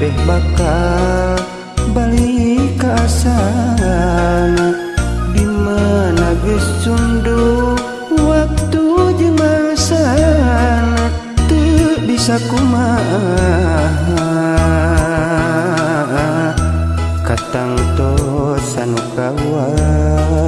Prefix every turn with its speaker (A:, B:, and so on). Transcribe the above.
A: teh
B: bakal balik ke di mana geus cundu waktu jeung masa teu bisa kumaha katang tos anu kawasa